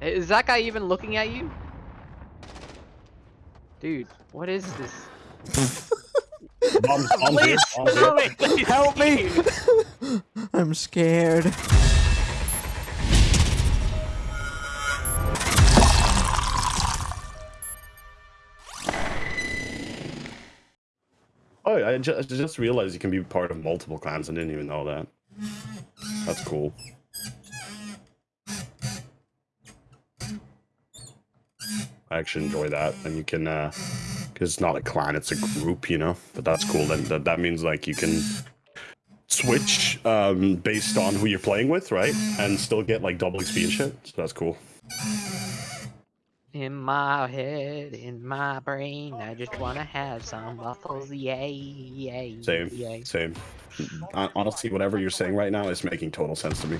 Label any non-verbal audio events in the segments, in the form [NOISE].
Is that guy even looking at you? Dude, what is this? Bombs, bombs here, Please bombs here. tell me they Help me! [LAUGHS] I'm scared. Oh, I ju- I just realized you can be part of multiple clans. I didn't even know that. That's cool. I actually enjoy that, and you can, uh, because it's not a clan, it's a group, you know. But that's cool. Then that, that means like you can switch um, based on who you're playing with, right? And still get like double XP and shit. So that's cool. In my head, in my brain, I just wanna have some waffles, yay, yay, Same, yay. same. Hon- Honestly, whatever you're saying right now is making total sense to me.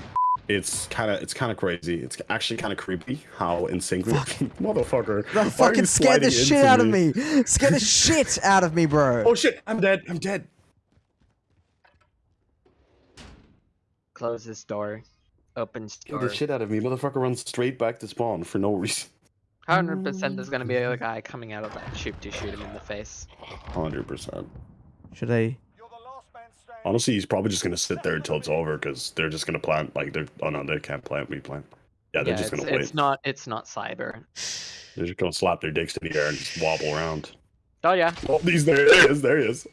It's kind of, it's kind of crazy. It's actually kind of creepy how in sync we [LAUGHS] motherfucker. Bro, why are fucking scared the sliding shit into out of me. Scared the shit out of me, bro. [LAUGHS] Oh shit! I'm dead. I'm dead. Close this door. Opens Scared door. the shit out of me. Motherfucker runs straight back to spawn for no reason. Hundred percent, there's gonna be a guy coming out of that chute to shoot him in the face. Hundred percent. Should I? Honestly, he's probably just gonna sit there until it's over because they're just gonna plant. Like they're. Oh no, they can't plant. We plant. Yeah, they're yeah, just gonna wait. it's not. It's not cyber. They're just gonna slap their dicks in the air and just wobble around. Oh yeah, Oh, he's there. There he is. There he is.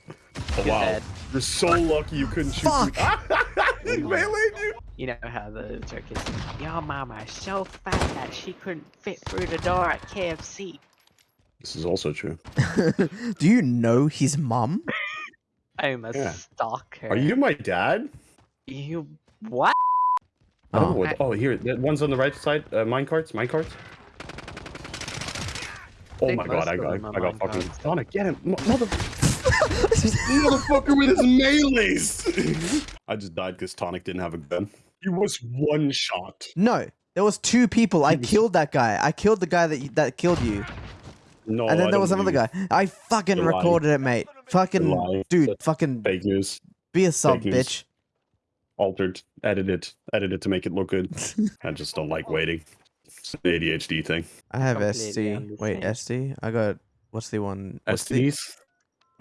Oh wow. dead. You're so lucky you couldn't shoot. Fuck. me. [LAUGHS] he meleeed you. You know how the joke is. Your mama's so fat that she couldn't fit through the door at KFC. This is also true. [LAUGHS] Do you know his mum? I'm a Yeah. stalker. Are you my dad? You what? I Oh. know what. Oh, here. The one's on the right side. Uh, mine carts. Mine carts. Oh my god! I got. them I got fucking. carts. Sonic, get him, Mo- mother. [LAUGHS] motherfucker with his melees. [LAUGHS] I just died because Tonic didn't have a gun. He was one shot. No, there was two people. I killed that guy. I killed the guy that that killed you, No, and then I there was another guy. I fucking You're lying. recorded it, mate. Fucking lying. dude, That's fucking Fake news. be a sub, bitch. Altered. Edited. Edited to make it look good. [LAUGHS] I just don't like waiting. It's an ADHD thing. I have Completely SD. Wait, SD. I got what's the one? What's the,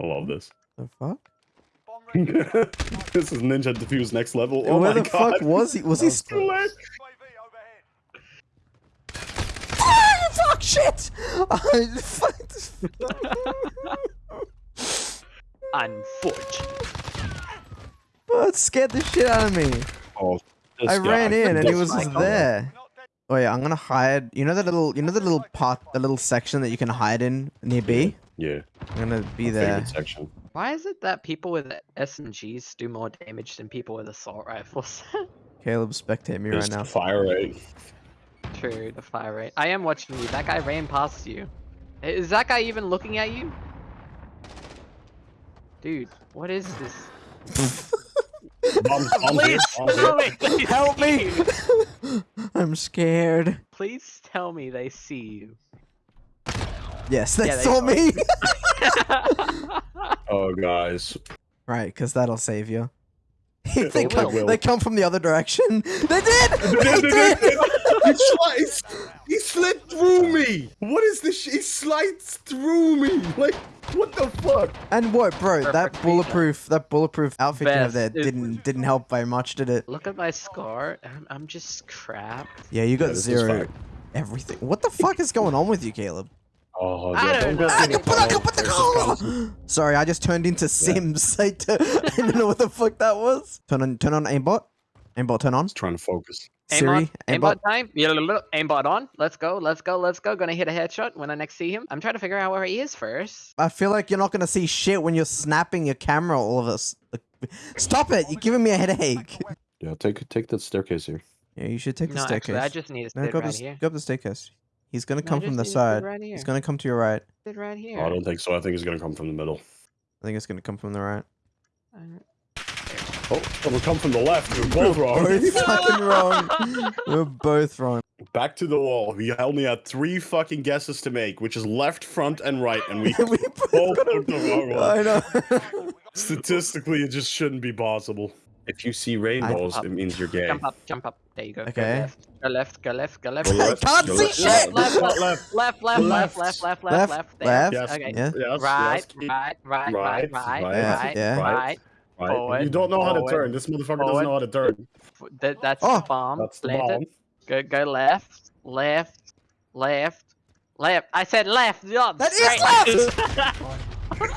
I love this. the fuck? [LAUGHS] this is Ninja Defuse next level. Oh Where my the god. fuck was he? Was he? It's shit! I fucked. [LAUGHS] Unfortunate. Oh, it scared the shit out of me. Oh, I guy. ran in and he was just there. Oh yeah, I'm gonna hide. You know the little, you know the little part, the little section that you can hide in near B. Yeah. I'm gonna be my there. favorite section. Why is it that people with SMGs do more damage than people with assault rifles? [LAUGHS] Caleb, spectate me right It's now. Fire rate. True, the fire rate. I am watching you. That guy ran past you. Is that guy even looking at you? Dude, what is this? Bombs, bombs Please bombs here. me Help me! [LAUGHS] I'm scared. Please tell me they see you. Yes, they Yeah, they saw saw me. [LAUGHS] Oh, guys. right, because that'll save you. [LAUGHS] they, They come, they come from the other direction. They did. They did. [LAUGHS] he, slides, he slid through me. What is this? He slides through me. Like, what the fuck? And what, bro? that Perfect bulletproof, that bulletproof outfit you have there didn't didn't help very much, did it? Look at my scar. I'm, I'm just crap. Yeah, you got this is zero. Everything. What the fuck is going on with you, Caleb? Oh, I yeah, don't get know. in the Put up- tunnel. put the There's collar! this guy- Sorry, I just turned into Sims. [LAUGHS] I don't know what the fuck that was. Turn on, turn on aimbot. Aimbot, turn on. He's trying to focus. Siri, aimbot, aimbot. aimbot time. Yeah, look, look, aimbot on. Let's go. Let's go. Let's go. Gonna hit a headshot when I next see him. I'm trying to figure out where he is first. I feel like you're not gonna see shit when you're snapping your camera. All of us. Stop it! You're giving me a headache. Yeah, take take that staircase here. Yeah, you should take the No, staircase. actually, I just need to no, go right the, here. go up the staircase. He's gonna No, come just from the need to sit side. Right. He's gonna come to your right. right here. I don't think so. I think he's gonna come from the middle. I think it's gonna come from the right. Oh, it'll come from the left. We're both wrong. Both [LAUGHS] fucking wrong. We're both wrong. Back to the wall. You only had three fucking guesses to make, which is left, front, and right, and we [LAUGHS] we both took the wrong one. I know. [LAUGHS] Statistically, it just shouldn't be possible. If you see rainbows, it means you're gay. Jump up, jump up. There you go. Okay. Go left, go left, go left, Go go I left. left, can't go see left, shit! Left, Left, left, left, left, left, left, Left. left, left, Left, left. There. left. Yes. Okay. Yeah. Yes, Right, yes. right, right, right, Right, right, right, right, yeah. right. Right. Forward, you don't know how to turn. This motherfucker forward. doesn't know how to turn. That, that's Oh. the ah, bomb. That's the Plant bomb. Go, go left, left, left, left. I said left. Yeah, That is straight.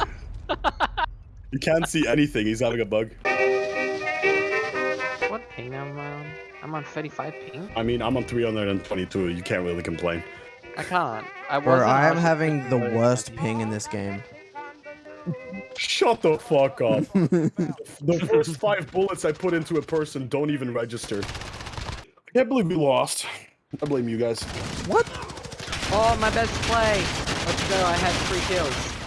[LAUGHS] [LAUGHS] You can't see anything. He's having a bug. what ping am I on? I'm on 35 ping. I mean, I'm on 322. You can't really complain. I can't. I Bro, wasn't I am having the worst ping in this game. Shut the fuck up. [LAUGHS] the first five bullets I put into a person don't even register. I can't believe we lost. I blame you guys. What? Oh, my best play. Let's go. I had three kills.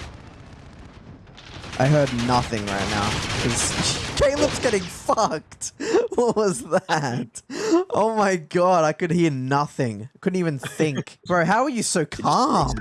I heard nothing right now. Because [LAUGHS] Caleb's getting fucked. [LAUGHS] What was that? Oh my god, I could hear nothing. Couldn't even think. Bro, how are you so calm?